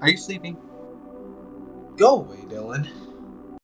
Are you sleeping? Go away, Dylan.